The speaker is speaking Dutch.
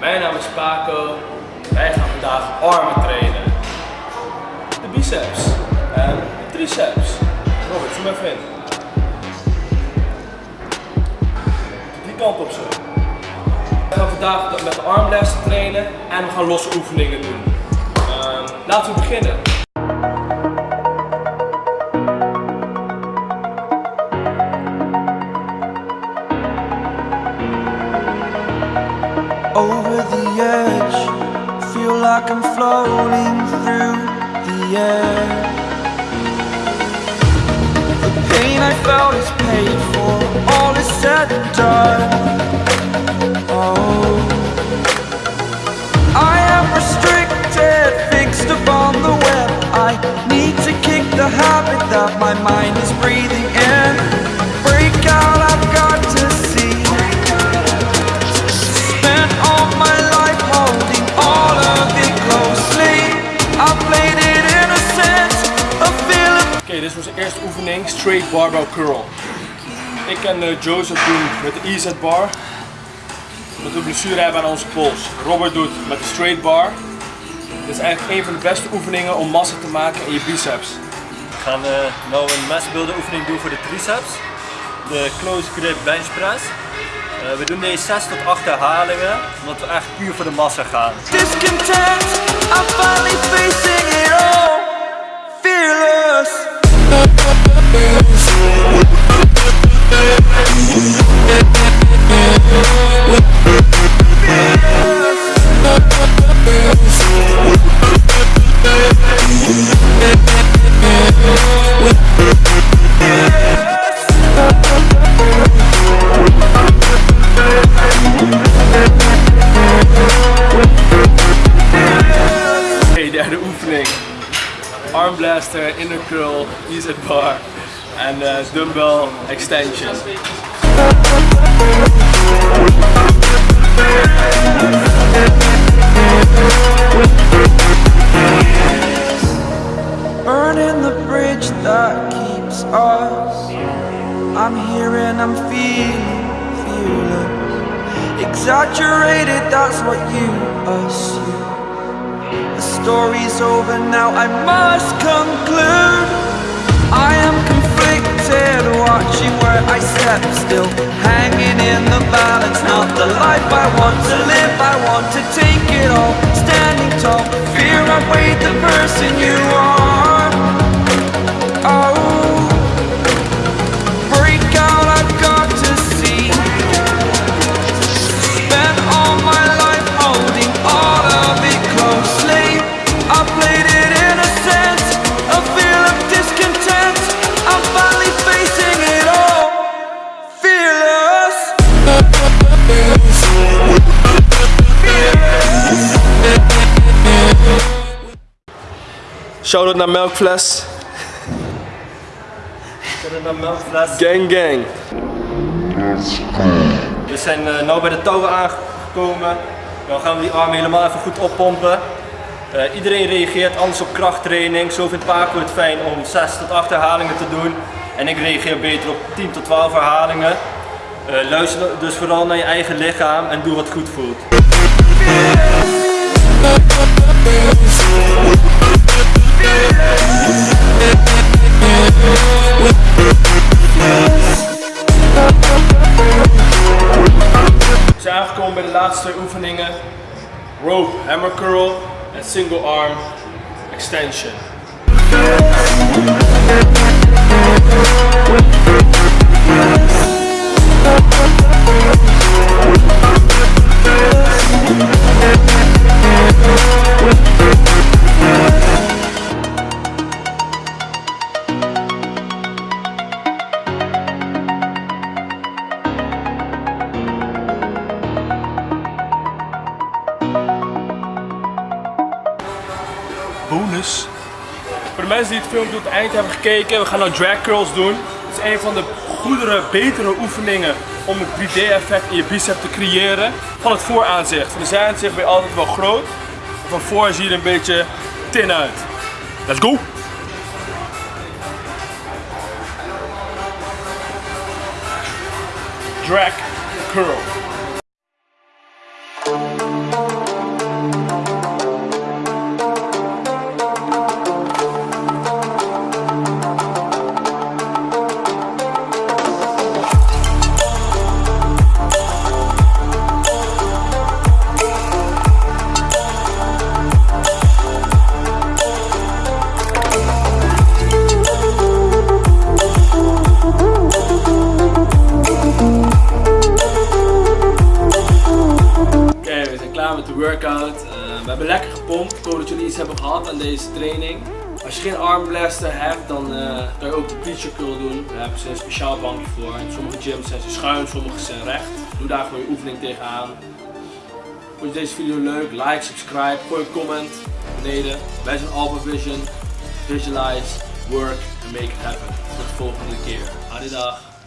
Mijn naam is Paco. Wij gaan vandaag armen trainen. De biceps en de triceps. Robert, zoom even in. Die kant op zo. We gaan vandaag met de armlessen trainen en we gaan losse oefeningen doen. Ehm, laten we beginnen. Like I'm floating through the air. The pain I felt is paid for, all is said and done. Oh, dit is onze eerste oefening, straight barbell curl. Ik en eh, Joseph doen met de EZ bar. Omdat we blessure hebben aan onze pols. Robert doet met de straight bar. Dit is eigenlijk een van de beste oefeningen om massa te maken in je biceps. We gaan uh, nou een massbuilder oefening doen voor de triceps. De close grip bench press. Uh, we doen deze 6 tot 8 herhalingen, omdat we echt puur voor de massa gaan. Discontent, I'm finally facing it all. Derde oefening. Arm blaster, inner curl, EZ bar en eh, dumbbell extension. Us. I'm here and I'm feeling fearless. Exaggerated, that's what you assume. The story's over now, I must conclude. I am conflicted, watching where I step still. Hanging in the balance, not the life I want to live. I want to take it all, standing tall. Fear I weighed the person you are. Shout out naar Melkfles. Naar melkfles? Gang gang. We zijn uh, nu bij de touwen aangekomen. Dan gaan we die armen helemaal even goed oppompen. Eh, iedereen reageert anders op krachttraining. Zo vindt Paco het fijn om 6 tot 8 herhalingen te doen. En ik reageer beter op 10 tot 12 herhalingen. Eh, luister dus vooral naar je eigen lichaam en doe wat goed voelt. We zijn aangekomen bij de laatste oefeningen. Rope hammer curl en single arm extension. Bonus. Voor de mensen die het filmpje tot het eind hebben gekeken, we gaan nou drag curls doen. Het is een van de goedere, betere oefeningen om het 3D effect in je bicep te creëren van het vooraanzicht. Van de zijaanzicht ben je altijd wel groot. Van voor zie je er een beetje tin uit. Let's go! Drag curl. met de workout. Eh, we hebben lekker gepompt. Ik hoop dat jullie iets hebben gehad aan deze training. Als je geen armblaster hebt, dan uh, kan je ook de preacher curl doen. Daar hebben ze een speciaal bankje voor. In sommige gyms zijn ze schuin, sommige zijn recht. Doe daar gewoon je oefening tegenaan. Vond je deze video leuk? Like, subscribe, gooi een comment beneden. Wij zijn Alpha Vision. Visualize, work and make it happen. Tot de volgende keer. Adidag.